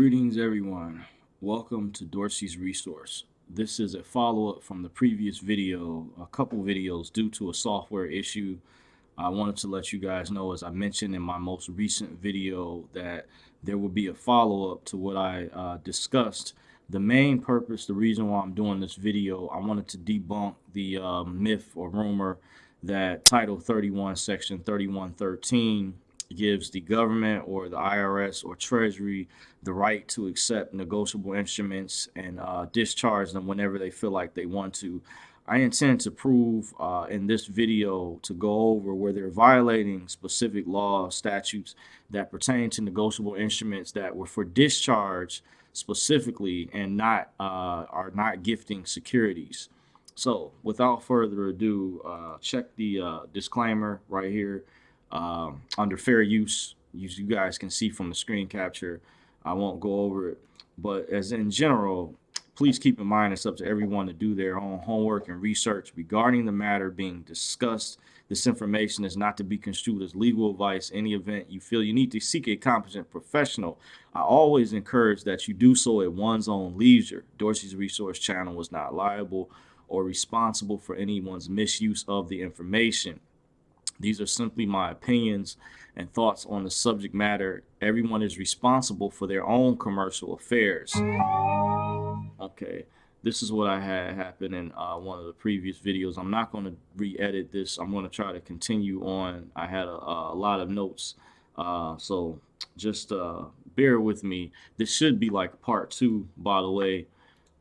Greetings everyone. Welcome to Dorsey's Resource. This is a follow-up from the previous video, a couple videos due to a software issue. I wanted to let you guys know, as I mentioned in my most recent video, that there will be a follow-up to what I uh, discussed. The main purpose, the reason why I'm doing this video, I wanted to debunk the uh, myth or rumor that Title 31, Section 3113 gives the government or the IRS or Treasury the right to accept negotiable instruments and uh, discharge them whenever they feel like they want to. I intend to prove uh, in this video to go over where they're violating specific law statutes that pertain to negotiable instruments that were for discharge specifically and not uh, are not gifting securities. So without further ado, uh, check the uh, disclaimer right here um, under fair use. As you guys can see from the screen capture, I won't go over it. But as in general, please keep in mind it's up to everyone to do their own homework and research regarding the matter being discussed. This information is not to be construed as legal advice. Any event you feel you need to seek a competent professional, I always encourage that you do so at one's own leisure. Dorsey's Resource Channel was not liable or responsible for anyone's misuse of the information. These are simply my opinions and thoughts on the subject matter. Everyone is responsible for their own commercial affairs. Okay, this is what I had happen in uh, one of the previous videos. I'm not going to re-edit this. I'm going to try to continue on. I had a, a lot of notes, uh, so just uh, bear with me. This should be like part two, by the way.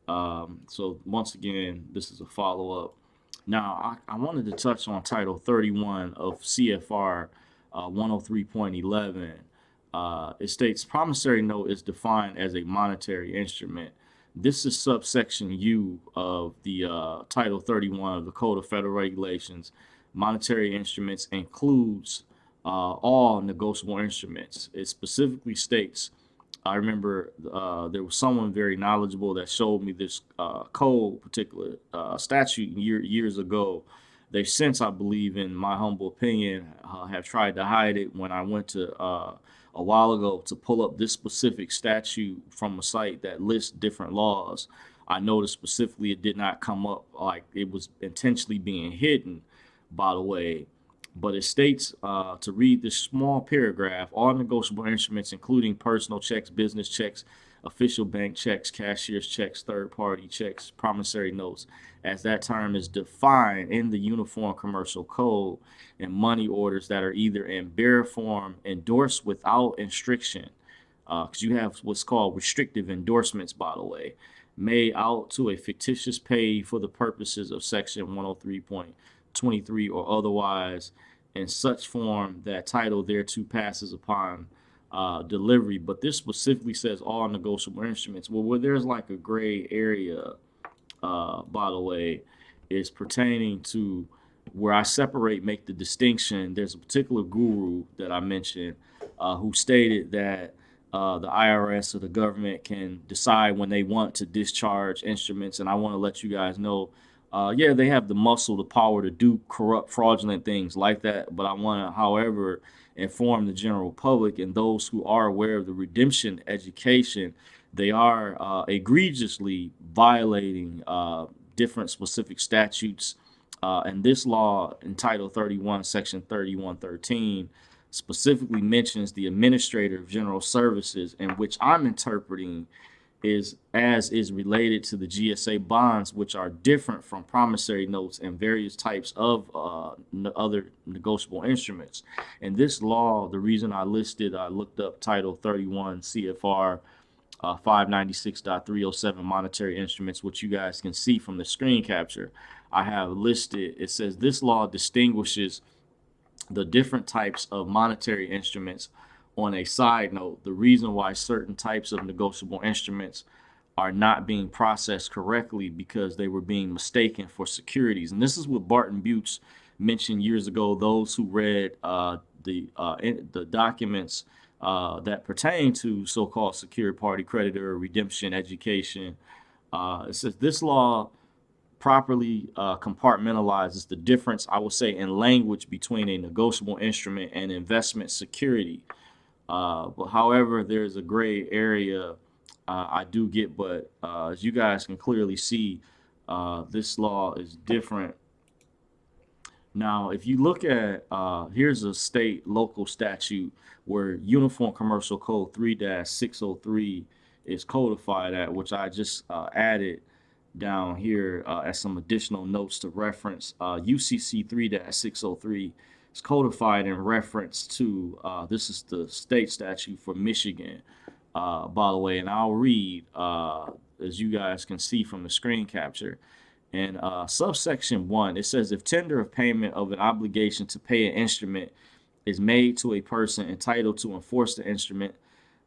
Um, so once again, this is a follow-up. Now, I, I, wanted to touch on Title 31 of CFR uh, 103.11. Uh, it states promissory note is defined as a monetary instrument. This is subsection U of the uh, Title 31 of the Code of Federal Regulations. Monetary instruments includes uh, all negotiable instruments. It specifically states I remember uh, there was someone very knowledgeable that showed me this uh, code, particular uh, statute year, years ago. They since, I believe, in my humble opinion, uh, have tried to hide it. When I went to uh, a while ago to pull up this specific statute from a site that lists different laws, I noticed specifically it did not come up like it was intentionally being hidden. By the way, but it states uh, to read this small paragraph, all negotiable instruments, including personal checks, business checks, official bank checks, cashier's checks, third-party checks, promissory notes, as that term is defined in the Uniform Commercial Code and money orders that are either in bearer form endorsed without instruction, because uh, you have what's called restrictive endorsements, by the way, made out to a fictitious payee for the purposes of Section 103.23 or otherwise in such form that title thereto passes upon uh, delivery. But this specifically says all negotiable instruments. Well, where there's like a gray area, uh, by the way, is pertaining to where I separate, make the distinction. There's a particular guru that I mentioned uh, who stated that uh, the IRS or the government can decide when they want to discharge instruments. And I want to let you guys know uh, yeah, they have the muscle, the power to do corrupt, fraudulent things like that. But I want to, however, inform the general public and those who are aware of the redemption education, they are uh, egregiously violating uh, different specific statutes. Uh, and this law in Title 31, Section 3113, specifically mentions the Administrator of General Services, in which I'm interpreting is as is related to the GSA bonds, which are different from promissory notes and various types of uh, other negotiable instruments. And this law, the reason I listed, I looked up Title 31 CFR uh, 596.307 monetary instruments, which you guys can see from the screen capture. I have listed, it says this law distinguishes the different types of monetary instruments on a side note, the reason why certain types of negotiable instruments are not being processed correctly because they were being mistaken for securities. And this is what Barton Buhtz mentioned years ago. Those who read uh, the uh, the documents uh, that pertain to so-called secured party creditor redemption education. Uh, it says this law properly uh, compartmentalizes the difference, I would say, in language between a negotiable instrument and investment security. Uh, but however, there's a gray area uh, I do get, but uh, as you guys can clearly see, uh, this law is different. Now, if you look at, uh, here's a state local statute where Uniform Commercial Code 3-603 is codified at, which I just added down here as some additional notes to reference. UCC 3-603 is codified in reference to, this is the state statute for Michigan uh, by the way, and I'll read uh, as you guys can see from the screen capture. In uh, subsection 1, it says if tender of payment of an obligation to pay an instrument is made to a person entitled to enforce the instrument,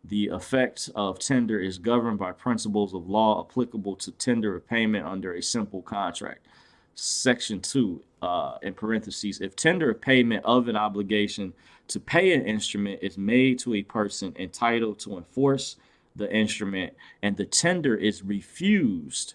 the effect of tender is governed by principles of law applicable to tender of payment under a simple contract. Section 2, uh, in parentheses, if tender of payment of an obligation to pay an instrument is made to a person entitled to enforce the instrument and the tender is refused,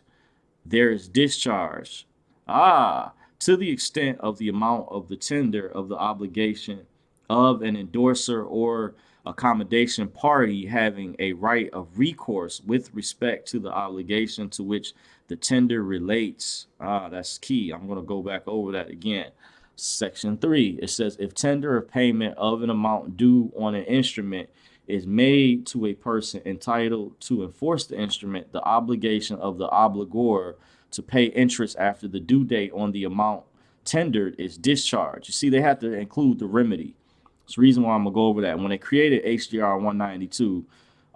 there is discharge. Ah, to the extent of the amount of the tender of the obligation of an endorser or accommodation party having a right of recourse with respect to the obligation to which the tender relates. Ah, that's key. I'm going to go back over that again. Section 3, it says if tender of payment of an amount due on an instrument is made to a person entitled to enforce the instrument, the obligation of the obligor to pay interest after the due date on the amount tendered is discharged. You see, they have to include the remedy. It's the reason why I'm going to go over that. When they created HJR 192,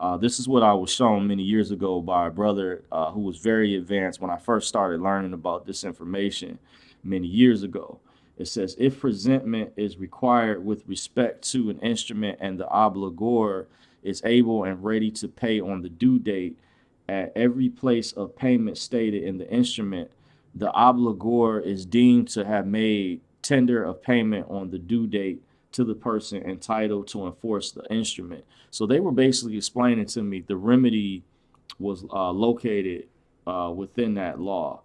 uh, this is what I was shown many years ago by a brother uh, who was very advanced when I first started learning about this information many years ago. It says if presentment is required with respect to an instrument and the obligor is able and ready to pay on the due date at every place of payment stated in the instrument, the obligor is deemed to have made tender of payment on the due date to the person entitled to enforce the instrument. So they were basically explaining to me the remedy was uh, located uh, within that law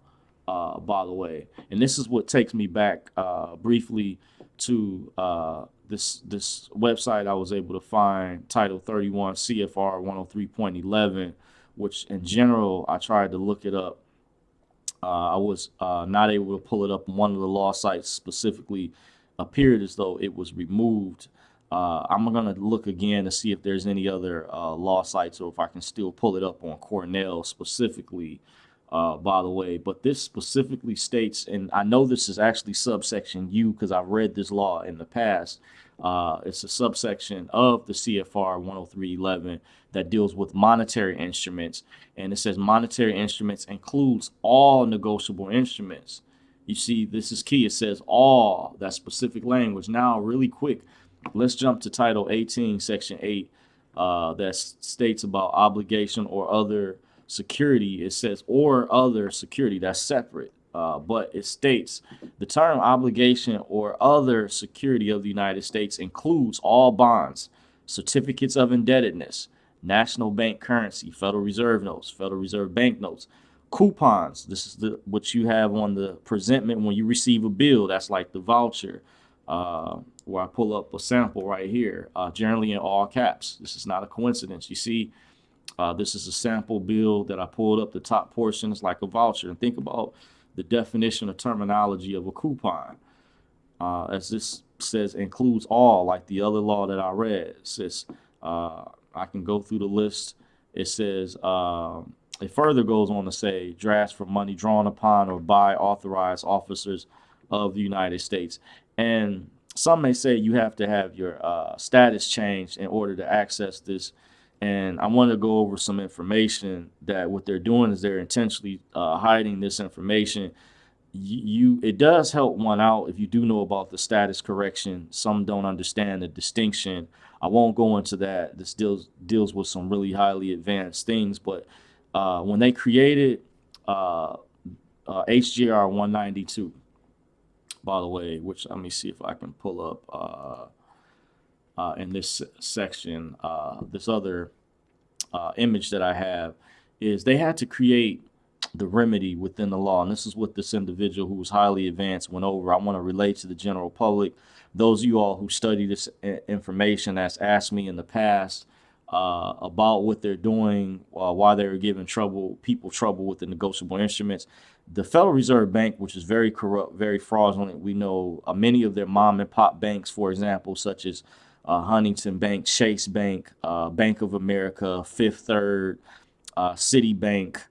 uh, by the way. And this is what takes me back uh, briefly to uh, this this website I was able to find, Title 31 CFR 103.11, which in general I tried to look it up. Uh, I was not able to pull it up. on One of the law sites specifically appeared as though it was removed. Uh, I'm going to look again to see if there's any other law sites or if I can still pull it up on Cornell specifically uh, by the way, but this specifically states, and I know this is actually subsection U because I've read this law in the past. Uh, it's a subsection of the CFR 103.11 that deals with monetary instruments, and it says monetary instruments includes all negotiable instruments. You see, this is key. It says all that specific language. Now, really quick, let's jump to Title 18, Section 8, uh, that states about obligation or other security, it says or other security that's separate. Uh, but it states the term obligation or other security of the United States includes all bonds, certificates of indebtedness, national bank currency, Federal Reserve notes, Federal Reserve bank notes, coupons. This is the what you have on the presentment when you receive a bill. That's like the voucher. Uh, where I pull up a sample right here, uh, generally in all caps. This is not a coincidence. You see uh, this is a sample bill that I pulled up the top portion. is like a voucher. And think about the definition of terminology of a coupon. Uh, as this says, includes all, like the other law that I read. It says, uh, I can go through the list. It says, uh, it further goes on to say, drafts for money drawn upon or by authorized officers of the United States. And some may say you have to have your uh, status changed in order to access this and I want to go over some information that what they're doing is they're intentionally uh, hiding this information. You, it does help one out if you do know about the status correction. Some don't understand the distinction. I won't go into that. This deals deals with some really highly advanced things. But uh, when they created uh, uh, HJR 192, by the way, which let me see if I can pull up uh, uh, in this section, uh, this other image that I have, is they had to create the remedy within the law. And this is what this individual who was highly advanced went over. I want to relate to the general public. Those of you all who study this information that's asked me in the past, uh, about what they're doing, uh, why they're giving trouble people trouble with the negotiable instruments. The Federal Reserve Bank, which is very corrupt, very fraudulent, we know uh, many of their mom and pop banks, for example, such as uh, Huntington Bank, Chase Bank, uh, Bank of America, Fifth Third, uh, Citibank,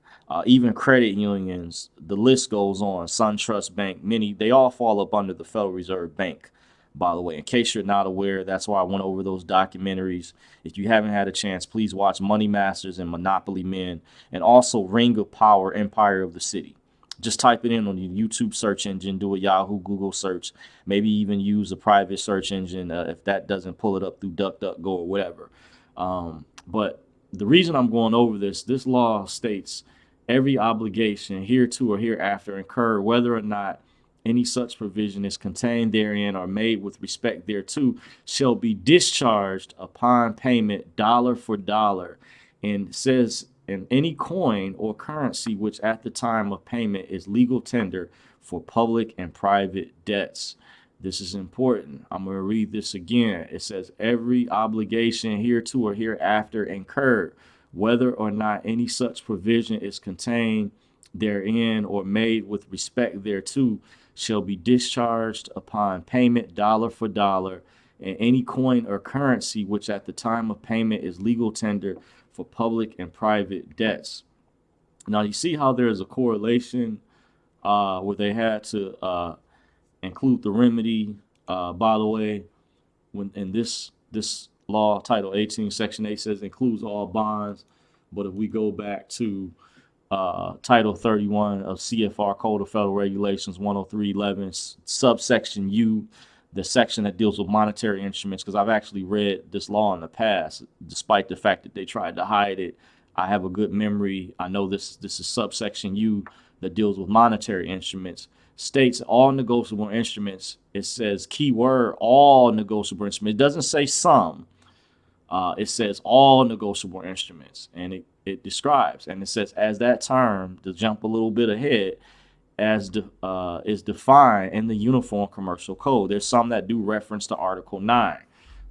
even credit unions, the list goes on. SunTrust Bank, many, they all fall up under the Federal Reserve Bank by the way. In case you're not aware, that's why I went over those documentaries. If you haven't had a chance, please watch Money Masters and Monopoly Men, and also Ring of Power, Empire of the City. Just type it in on the YouTube search engine, do a Yahoo, Google search, maybe even use a private search engine uh, if that doesn't pull it up through DuckDuckGo or whatever. Um, but the reason I'm going over this, this law states every obligation hereto or hereafter incurred, whether or not any such provision is contained therein or made with respect thereto shall be discharged upon payment dollar for dollar and says in any coin or currency which at the time of payment is legal tender for public and private debts. This is important. I'm going to read this again. It says every obligation hereto or hereafter incurred, whether or not any such provision is contained therein or made with respect thereto shall be discharged upon payment dollar for dollar and any coin or currency which at the time of payment is legal tender for public and private debts. Now you see how there's a correlation uh, where they had to uh, include the remedy. Uh, by the way, when in this this law, Title 18, Section 8 says includes all bonds. But if we go back to uh, Title 31 of CFR Code of Federal Regulations 10311, subsection U, the section that deals with monetary instruments, because I've actually read this law in the past, despite the fact that they tried to hide it. I have a good memory. I know this this is subsection U that deals with monetary instruments. States all negotiable instruments. It says keyword all negotiable instruments. It doesn't say some. Uh, it says all negotiable instruments, and it it describes. And it says, as that term, to jump a little bit ahead, as de, uh, is defined in the Uniform Commercial Code. There's some that do reference to Article 9,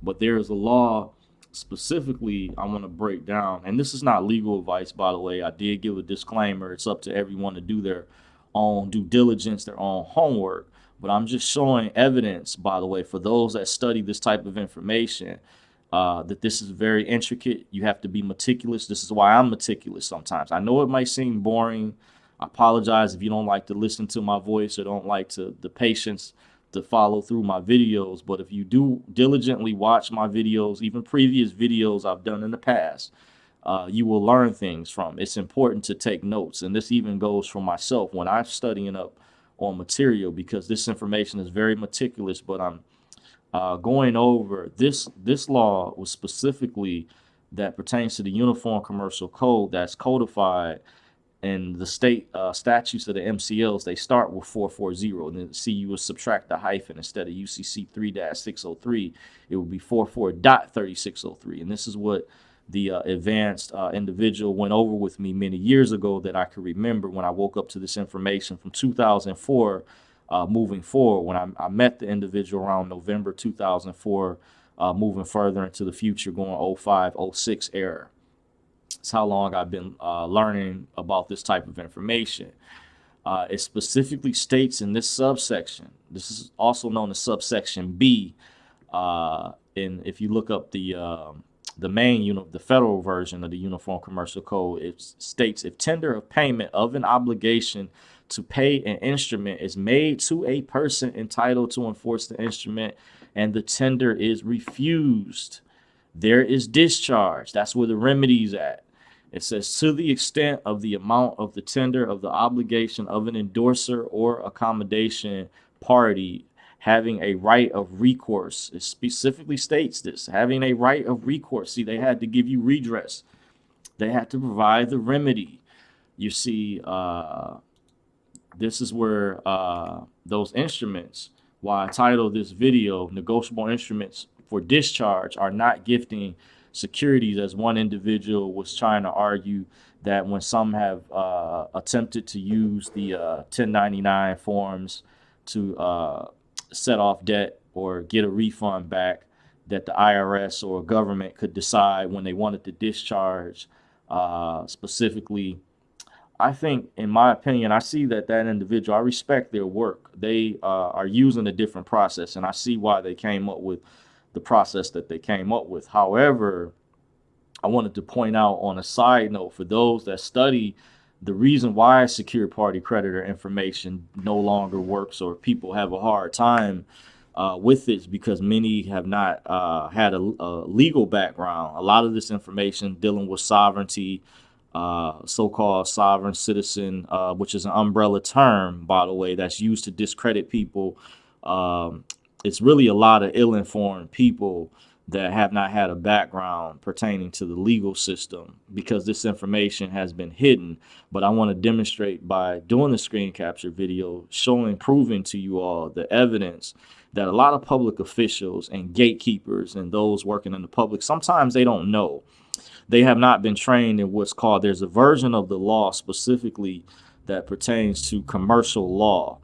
but there is a law specifically I want to break down. And this is not legal advice, by the way. I did give a disclaimer. It's up to everyone to do their own due diligence, their own homework. But I'm just showing evidence, by the way, for those that study this type of information uh, that this is very intricate. You have to be meticulous. This is why I'm meticulous sometimes. I know it might seem boring. I apologize if you don't like to listen to my voice or don't like to the patience to follow through my videos. But if you do diligently watch my videos, even previous videos I've done in the past, uh, you will learn things from. It's important to take notes. And this even goes for myself when I'm studying up on material because this information is very meticulous, but I'm uh, going over this this law was specifically that pertains to the Uniform Commercial Code that's codified in the state uh, statutes of the MCLs. They start with 440, and then see you would subtract the hyphen instead of UCC 3-603, it would be 44.3603, and this is what the uh, advanced uh, individual went over with me many years ago that I could remember when I woke up to this information from 2004 uh, moving forward. When I, I, met the individual around November 2004, uh, moving further into the future, going 05, 06 era. It's how long I've been uh, learning about this type of information. Uh, it specifically states in this subsection, this is also known as subsection B, uh, and if you look up the um, the main, you know, the federal version of the Uniform Commercial Code, it states if tender of payment of an obligation to pay an instrument is made to a person entitled to enforce the instrument and the tender is refused, there is discharge. That's where the remedy is at. It says to the extent of the amount of the tender of the obligation of an endorser or accommodation party having a right of recourse. It specifically states this, having a right of recourse. See, they had to give you redress. They had to provide the remedy. You see, uh, this is where uh, those instruments, why I titled this video, Negotiable Instruments for Discharge, are not gifting securities as one individual was trying to argue that when some have uh, attempted to use the uh, 1099 forms to uh, set off debt or get a refund back, that the IRS or government could decide when they wanted to discharge uh, specifically. I think, in my opinion, I see that that individual, I respect their work. They uh, are using a different process, and I see why they came up with the process that they came up with. However, I wanted to point out on a side note for those that study the reason why secure party creditor information no longer works or people have a hard time uh, with it is because many have not uh, had a, a, legal background. A lot of this information dealing with sovereignty, uh, so-called sovereign citizen, uh, which is an umbrella term, by the way, that's used to discredit people. Um, it's really a lot of ill-informed people that have not had a background pertaining to the legal system because this information has been hidden. But I want to demonstrate by doing the screen capture video, showing, proving to you all the evidence that a lot of public officials and gatekeepers and those working in the public, sometimes they don't know. They have not been trained in what's called, there's a version of the law specifically that pertains to commercial law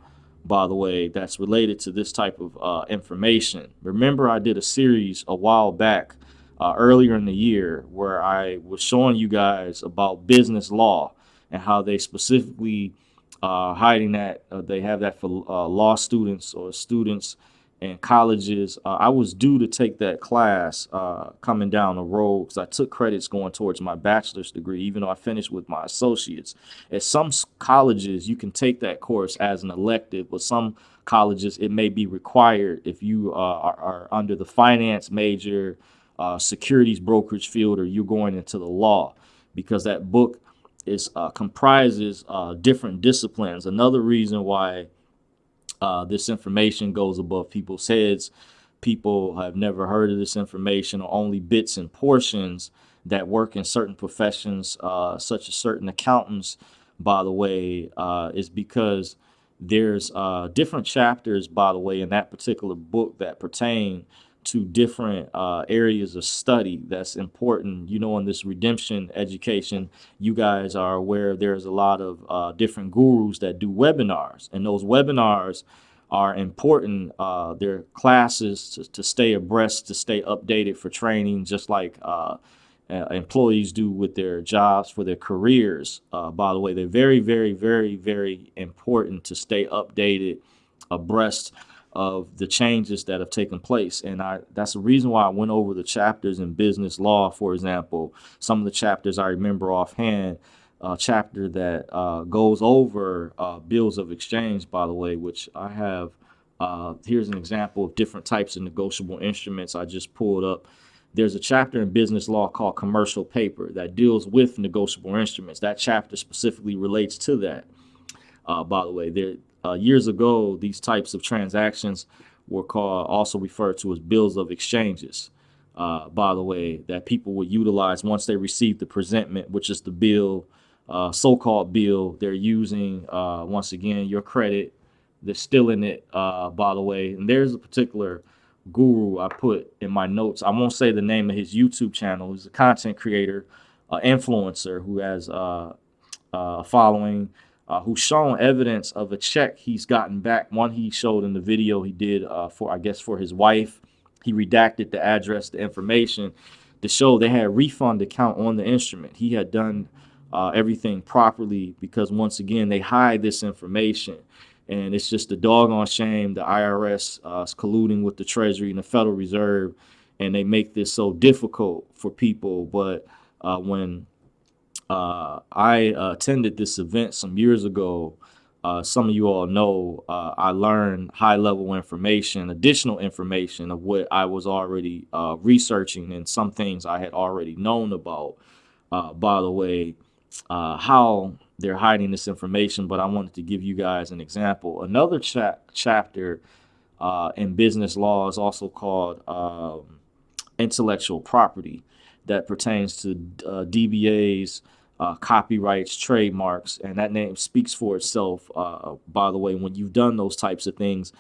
by the way, that's related to this type of uh, information. Remember, I did a series a while back, uh, earlier in the year, where I was showing you guys about business law and how they specifically uh, hiding that uh, they have that for uh, law students or students and colleges. Uh, I was due to take that class uh, coming down the road because I took credits going towards my bachelor's degree, even though I finished with my associates. At some colleges, you can take that course as an elective, but some colleges, it may be required if you uh, are, are, under the finance major, uh, securities brokerage field, or you're going into the law, because that book is uh, comprises uh, different disciplines. Another reason why uh, this information goes above people's heads. People have never heard of this information or only bits and portions that work in certain professions, uh, such as certain accountants, by the way, uh, is because there's uh, different chapters, by the way, in that particular book that pertain to different uh, areas of study that's important. You know, in this redemption education, you guys are aware there's a lot of uh, different gurus that do webinars, and those webinars are important. Uh, they're classes to, to, stay abreast, to stay updated for training, just like uh, employees do with their jobs for their careers. Uh, by the way, they're very, very, very, very important to stay updated, abreast of the changes that have taken place. And I that's the reason why I went over the chapters in business law, for example. Some of the chapters I remember offhand, a chapter that uh, goes over uh, bills of exchange, by the way, which I have. Uh, here's an example of different types of negotiable instruments I just pulled up. There's a chapter in business law called commercial paper that deals with negotiable instruments. That chapter specifically relates to that. Uh, by the way, there, uh, years ago, these types of transactions were called, also referred to as bills of exchanges. Uh, by the way, that people would utilize once they receive the presentment, which is the bill, uh, so-called bill. They're using, uh, once again, your credit. They're still in it, uh, by the way. And there's a particular guru I put in my notes. I won't say the name of his YouTube channel. He's a content creator, influencer who has uh, a following uh, who's shown evidence of a check he's gotten back. One he showed in the video he did uh, for, I guess, for his wife. He redacted the address, the information to show they had refund account on the instrument. He had done uh, everything properly because once again, they hide this information. And it's just a doggone shame the IRS uh, is colluding with the Treasury and the Federal Reserve, and they make this so difficult for people. But uh, when uh, I uh, attended this event some years ago. Uh, some of you all know uh, I learned high level information, additional information of what I was already uh, researching and some things I had already known about. Uh, by the way, how they're hiding this information, but I wanted to give you guys an example. Another cha chapter in business law is also called um, intellectual property that pertains to DBAs, uh, copyrights, trademarks, and that name speaks for itself. Uh, by the way, when you've done those types of things,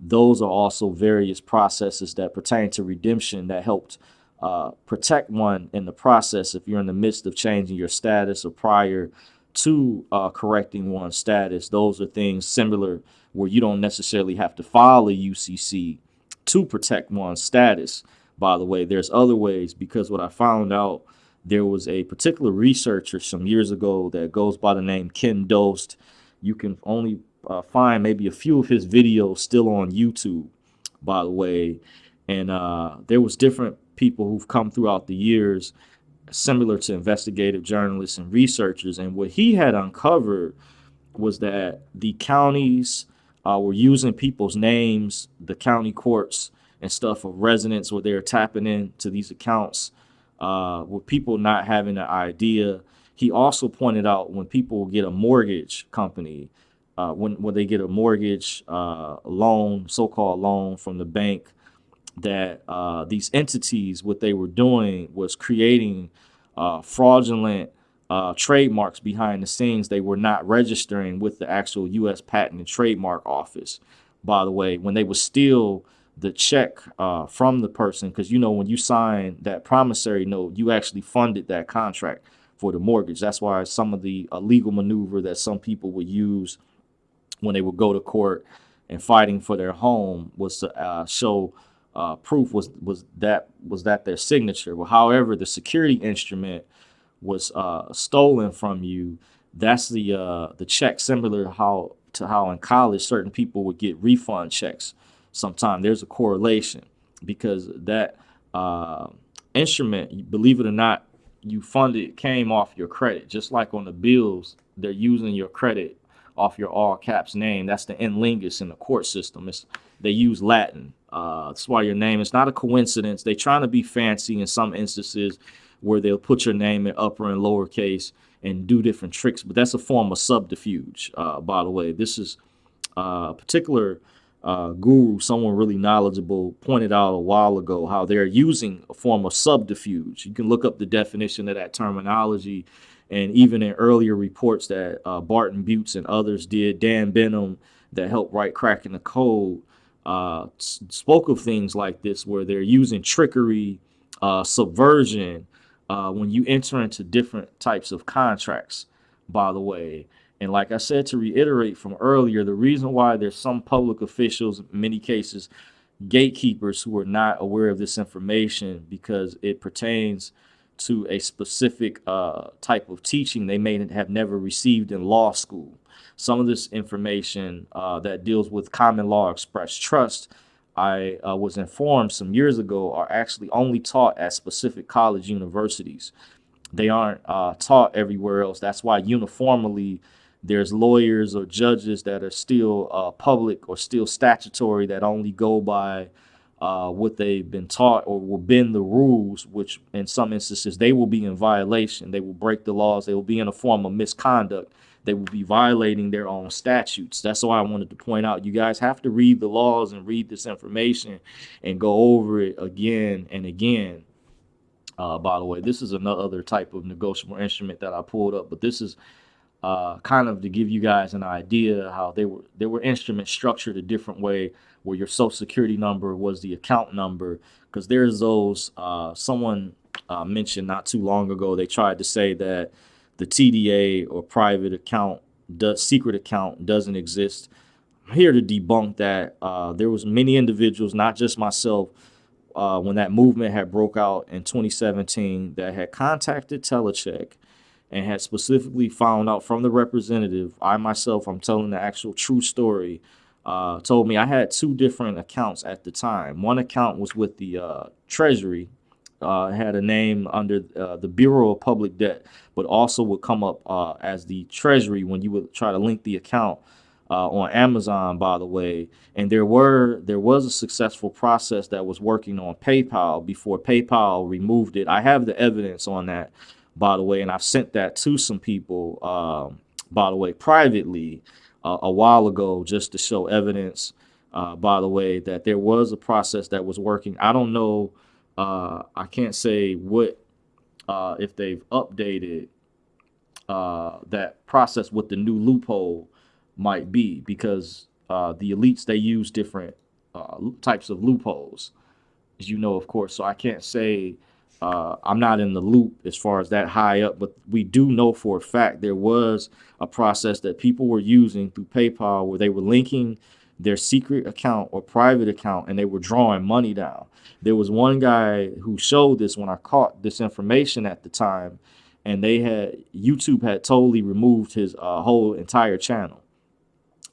those are also various processes that pertain to redemption that helped uh, protect one in the process if you're in the midst of changing your status or prior to uh, correcting one's status. Those are things similar where you don't necessarily have to file a UCC to protect one's status. by the way. There's other ways because what I found out, there was a particular researcher some years ago that goes by the name Ken Dost. You can only uh, find maybe a few of his videos still on YouTube, by the way. And uh, there was different people who've come throughout the years, similar to investigative journalists and researchers. And what he had uncovered was that the counties uh, were using people's names, the county courts and stuff of residents where they're tapping into these accounts uh, with people not having an idea. He also pointed out when people get a mortgage company, uh, when, when they get a mortgage uh, loan, so-called loan from the bank, that uh, these entities, what they were doing was creating uh, fraudulent uh, trademarks behind the scenes. They were not registering with the actual U.S. Patent and Trademark Office. By the way, when they were steal the check uh, from the person, because you know when you sign that promissory note, you actually funded that contract for the mortgage. That's why some of the uh, legal maneuver that some people would use when they would go to court and fighting for their home was to uh, show uh, proof was was that was that their signature. Well, however, the security instrument was uh, stolen from you. That's the uh, the check similar how to how in college certain people would get refund checks. Sometimes there's a correlation because that uh, instrument, believe it or not, you funded came off your credit. Just like on the bills, they're using your credit off your all caps name. That's the in lingus in the court system. It's, they use Latin. Uh, that's why your name is not a coincidence. They're trying to be fancy in some instances where they'll put your name in upper and lower case and do different tricks. But that's a form of subterfuge, uh, by the way. This is uh, a particular uh, guru, someone really knowledgeable, pointed out a while ago how they're using a form of subterfuge. You can look up the definition of that terminology and even in earlier reports that uh, Barton Buhtz and others did, Dan Benham that helped write Cracking the Code uh, spoke of things like this where they're using trickery, uh, subversion uh, when you enter into different types of contracts, by the way. And like I said, to reiterate from earlier, the reason why there's some public officials, in many cases, gatekeepers who are not aware of this information because it pertains to a specific uh, type of teaching they may have never received in law school. Some of this information uh, that deals with common law express trust, I uh, was informed some years ago, are actually only taught at specific college universities. They aren't uh, taught everywhere else. That's why uniformly there's lawyers or judges that are still uh, public or still statutory that only go by uh, what they've been taught or will bend the rules, which in some instances they will be in violation. They will break the laws. They will be in a form of misconduct. They will be violating their own statutes. That's why I wanted to point out you guys have to read the laws and read this information and go over it again and again. Uh, by the way, this is another type of negotiable instrument that I pulled up, but this is uh, kind of to give you guys an idea how they were they were instruments structured a different way where your social security number was the account number. Because there's those uh, someone uh, mentioned not too long ago they tried to say that the TDA or private account does secret account doesn't exist. I'm here to debunk that uh, there was many individuals not just myself uh, when that movement had broke out in 2017 that had contacted Telecheck and had specifically found out from the representative, I myself, I'm telling the actual true story, uh, told me I had two different accounts at the time. One account was with the uh, Treasury, uh, had a name under uh, the Bureau of Public Debt, but also would come up uh, as the Treasury when you would try to link the account uh, on Amazon, by the way. And there were there was a successful process that was working on PayPal before PayPal removed it. I have the evidence on that by the way, and I've sent that to some people, um, by the way, privately uh, a while ago just to show evidence, uh, by the way, that there was a process that was working. I don't know, uh, I can't say what, uh, if they've updated uh, that process, what the new loophole might be, because uh, the elites, they use different types of loopholes, as you know, of course. So I can't say uh, I'm not in the loop as far as that high up, but we do know for a fact there was a process that people were using through PayPal where they were linking their secret account or private account and they were drawing money down. There was one guy who showed this when I caught this information at the time, and they had YouTube had totally removed his uh, whole entire channel.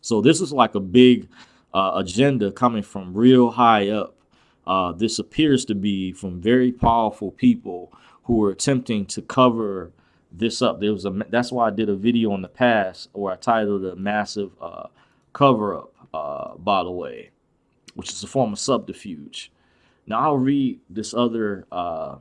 So this is like a big uh, agenda coming from real high up. Uh, this appears to be from very powerful people who are attempting to cover this up. There was a that's why I did a video in the past where I titled a massive uh, cover up. Uh, by the way, which is a form of subterfuge. Now I'll read this other uh,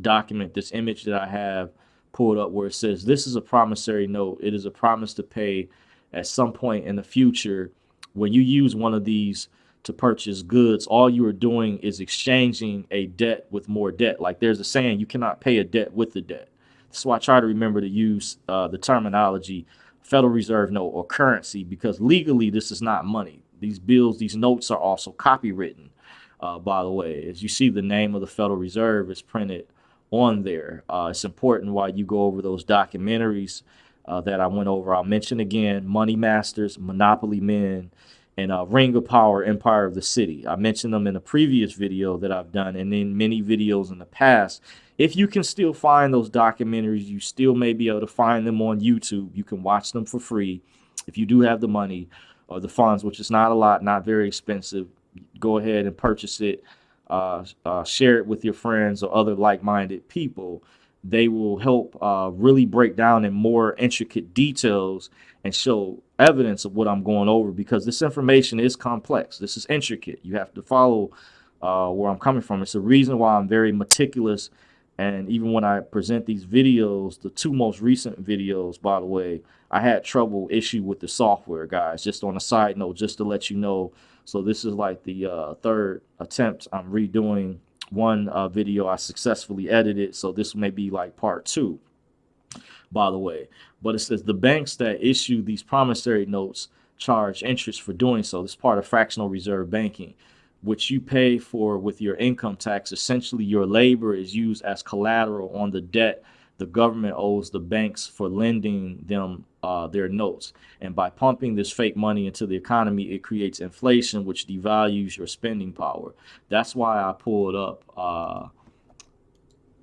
document, this image that I have pulled up where it says, this is a promissory note. It is a promise to pay at some point in the future. When you use one of these to purchase goods, all you are doing is exchanging a debt with more debt. Like there's a saying, you cannot pay a debt with the debt. That's why I try to remember to use uh, the terminology Federal Reserve note or currency because legally this is not money. These bills, these notes are also copywritten, uh, by the way. As you see, the name of the Federal Reserve is printed on there. Uh, it's important while you go over those documentaries uh, that I went over. I'll mention again Money Masters, Monopoly Men, and uh, Ring of Power, Empire of the City. I mentioned them in a previous video that I've done and in many videos in the past if you can still find those documentaries, you still may be able to find them on YouTube. You can watch them for free if you do have the money or the funds, which is not a lot, not very expensive. Go ahead and purchase it. Uh, uh, share it with your friends or other like-minded people. They will help uh, really break down in more intricate details and show evidence of what I'm going over because this information is complex. This is intricate. You have to follow uh, where I'm coming from. It's the reason why I'm very meticulous and even when I present these videos, the two most recent videos, by the way, I had trouble issue with the software, guys. Just on a side note, just to let you know. So this is like the uh, third attempt I'm redoing one uh, video I successfully edited. So this may be like part two, by the way. But it says the banks that issue these promissory notes charge interest for doing so. This is part of fractional reserve banking which you pay for with your income tax, essentially your labor is used as collateral on the debt the government owes the banks for lending them uh, their notes. And by pumping this fake money into the economy, it creates inflation, which devalues your spending power. That's why I pulled up uh,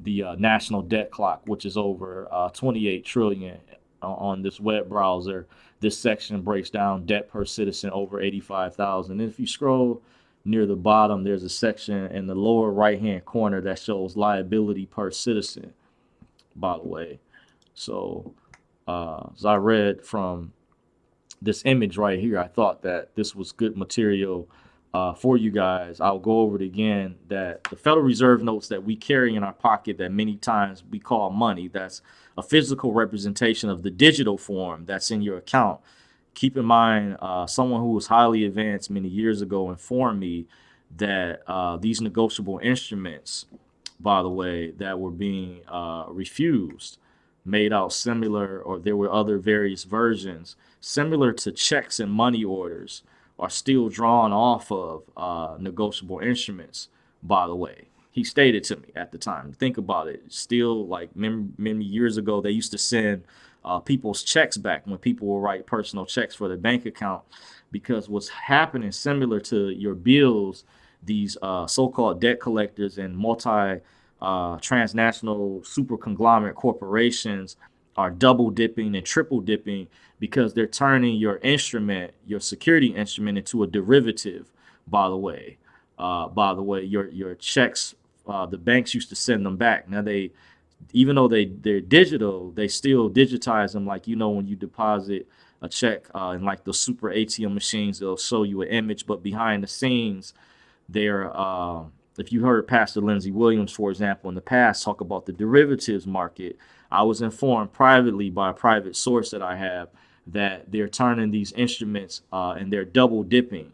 the uh, national debt clock, which is over uh, 28 trillion on this web browser. This section breaks down debt per citizen over 85,000. And if you scroll near the bottom, there's a section in the lower right-hand corner that shows liability per citizen, by the way. So uh, as I read from this image right here, I thought that this was good material uh, for you guys. I'll go over it again that the Federal Reserve notes that we carry in our pocket that many times we call money, that's a physical representation of the digital form that's in your account keep in mind, uh, someone who was highly advanced many years ago informed me that uh, these negotiable instruments, by the way, that were being uh, refused, made out similar, or there were other various versions, similar to checks and money orders, are still drawn off of uh, negotiable instruments, by the way. He stated to me at the time, think about it, still like many many years ago, they used to send uh, people's checks back when people will write personal checks for their bank account because what's happening similar to your bills these uh, so-called debt collectors and multi uh, transnational super conglomerate corporations are double dipping and triple dipping because they're turning your instrument your security instrument into a derivative by the way. Uh, by the way your your checks uh, the banks used to send them back. Now they even though they they're digital, they still digitize them. Like you know, when you deposit a check uh, in like the super ATM machines, they'll show you an image, but behind the scenes, they're uh, if you heard Pastor Lindsey Williams, for example, in the past talk about the derivatives market, I was informed privately by a private source that I have that they're turning these instruments uh, and they're double dipping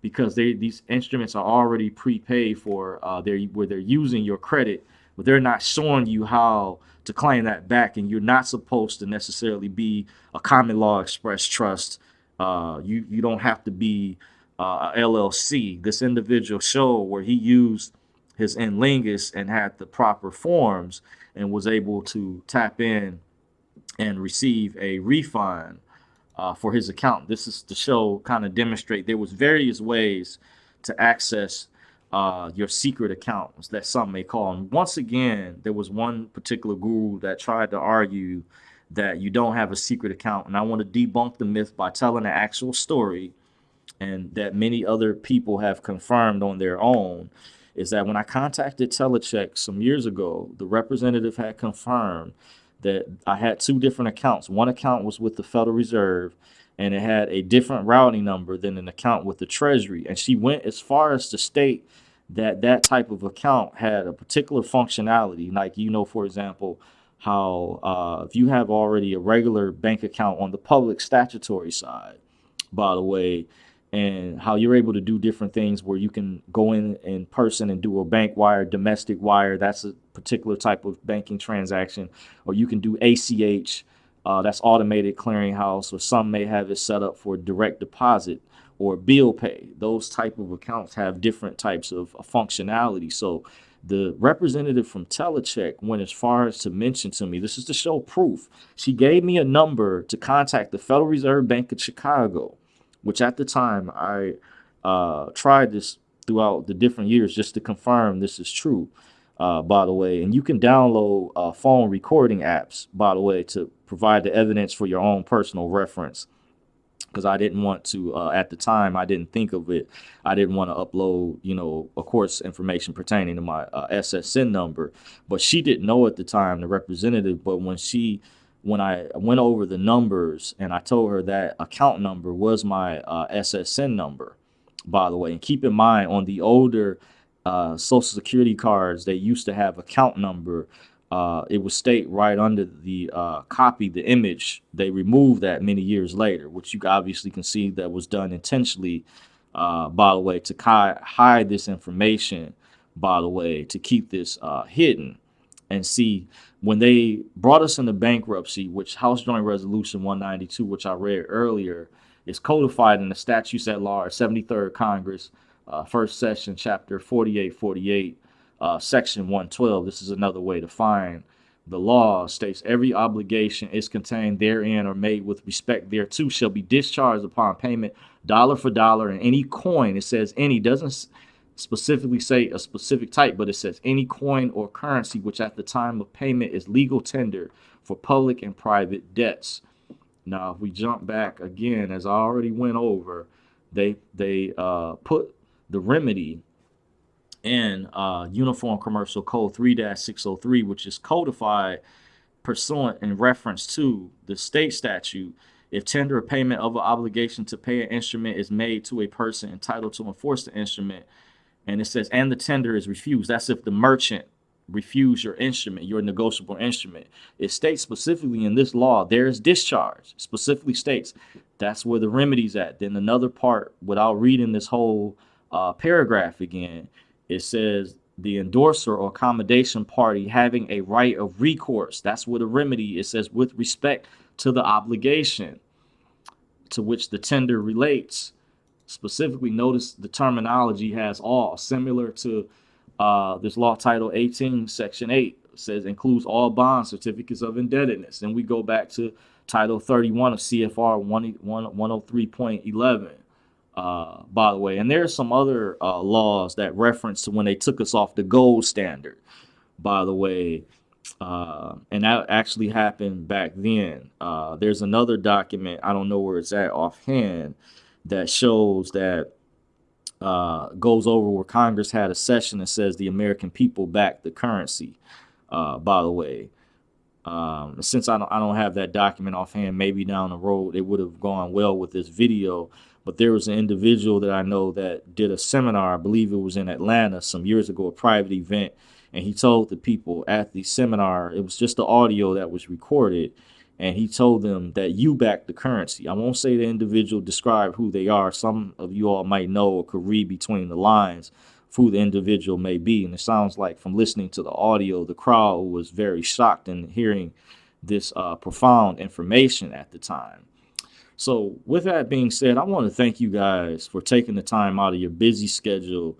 because they these instruments are already prepaid for uh, they're, where they're using your credit but they're not showing you how to claim that back and you're not supposed to necessarily be a common law express trust uh, you you don't have to be uh, LLC this individual show where he used his N lingus and had the proper forms and was able to tap in and receive a refund uh, for his account. This is to show, kind of demonstrate there was various ways to access uh, your secret accounts that some may call. And once again, there was one particular guru that tried to argue that you don't have a secret account. And I want to debunk the myth by telling an actual story and that many other people have confirmed on their own is that when I contacted Telecheck some years ago, the representative had confirmed that I had two different accounts. One account was with the Federal Reserve and it had a different routing number than an account with the Treasury. And she went as far as to state that that type of account had a particular functionality. Like, you know, for example, how uh, if you have already a regular bank account on the public statutory side, by the way, and how you're able to do different things where you can go in in person and do a bank wire, domestic wire. That's a particular type of banking transaction, or you can do ACH. Uh, that's automated clearinghouse, or some may have it set up for direct deposit or bill pay. Those type of accounts have different types of functionality. So the representative from Telecheck went as far as to mention to me, this is to show proof. She gave me a number to contact the Federal Reserve Bank of Chicago which at the time I uh, tried this throughout the different years just to confirm this is true, uh, by the way. And you can download uh, phone recording apps, by the way, to provide the evidence for your own personal reference. Because I didn't want to, uh, at the time, I didn't think of it. I didn't want to upload, you know, of course, information pertaining to my uh, SSN number. But she didn't know at the time, the representative. But when she when I went over the numbers and I told her that account number was my uh, SSN number, by the way. And keep in mind, on the older uh, Social Security cards, they used to have account number. Uh, it would state right under the uh, copy, the image. They removed that many years later, which you obviously can see that was done intentionally, uh, by the way, to hide this information, by the way, to keep this uh, hidden and see when they brought us into bankruptcy, which House Joint Resolution 192, which I read earlier, is codified in the statutes at large, 73rd Congress, uh, first session, chapter 4848, uh, section 112. This is another way to find the law states every obligation is contained therein or made with respect thereto shall be discharged upon payment dollar for dollar in any coin. It says any doesn't specifically say a specific type, but it says any coin or currency which at the time of payment is legal tender for public and private debts. Now, if we jump back again, as I already went over, they they uh, put the remedy in uh, Uniform Commercial Code 3-603, which is codified pursuant in reference to the state statute if tender or payment of an obligation to pay an instrument is made to a person entitled to enforce the instrument, and it says, and the tender is refused. That's if the merchant refuse your instrument, your negotiable instrument. It states specifically in this law, there is discharge, specifically states that's where the remedy's at. Then another part, without reading this whole uh, paragraph again, it says the endorser or accommodation party having a right of recourse. That's where the remedy, it says with respect to the obligation to which the tender relates specifically notice the terminology has all similar to uh, this law title 18 section 8 says includes all bond certificates of indebtedness. And we go back to title 31 of cfr 103.11 uh, by the way. And there's some other uh, laws that reference to when they took us off the gold standard by the way uh, and that actually happened back then. Uh, there's another document i don't know where it's at offhand that shows that uh, goes over where Congress had a session that says the American people back the currency. Uh, by the way, um, since I don't, I don't have that document offhand, maybe down the road it would have gone well with this video. But there was an individual that I know that did a seminar, I believe it was in Atlanta some years ago, a private event, and he told the people at the seminar, it was just the audio that was recorded, and he told them that you back the currency. I won't say the individual describe who they are. Some of you all might know or could read between the lines who the individual may be. And it sounds like from listening to the audio, the crowd was very shocked in hearing this uh, profound information at the time. So with that being said, I want to thank you guys for taking the time out of your busy schedule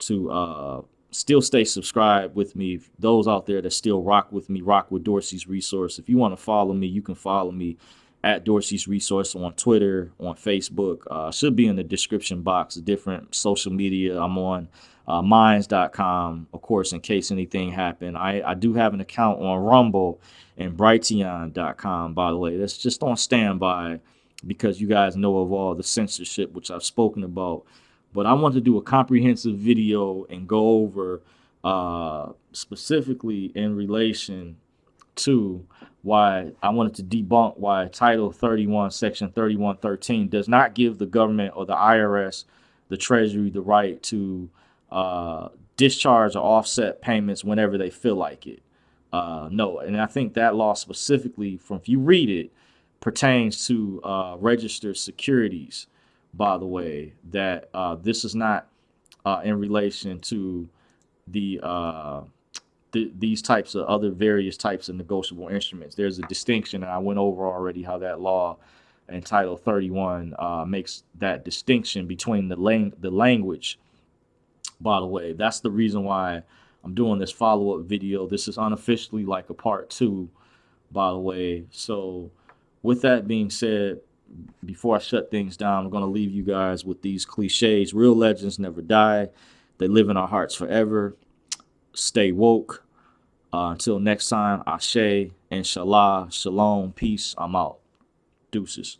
to uh, still stay subscribed with me. Those out there that still rock with me, rock with Dorsey's resource. If you want to follow me, you can follow me at Dorsey's Resource on Twitter, on Facebook. Uh, should be in the description box. Different social media. I'm on uh, minds.com, of course, in case anything happened. I, I do have an account on Rumble and Brighteon.com, by the way. That's just on standby because you guys know of all the censorship, which I've spoken about. But I want to do a comprehensive video and go over uh, specifically in relation to why I wanted to debunk why Title 31, Section 3113 does not give the government or the IRS, the Treasury, the right to uh, discharge or offset payments whenever they feel like it. Uh, no, and I think that law specifically, from if you read it, pertains to uh, registered securities. By the way, that uh, this is not uh, in relation to the uh, th these types of other various types of negotiable instruments. There's a distinction, and I went over already how that law in Title 31 uh, makes that distinction between the lang the language. By the way, that's the reason why I'm doing this follow-up video. This is unofficially like a part two, by the way. So with that being said, before I shut things down, I'm going to leave you guys with these cliches. Real legends never die. They live in our hearts forever. Stay woke. Uh, until next time, Ashe, Inshallah, Shalom, peace. I'm out. Deuces.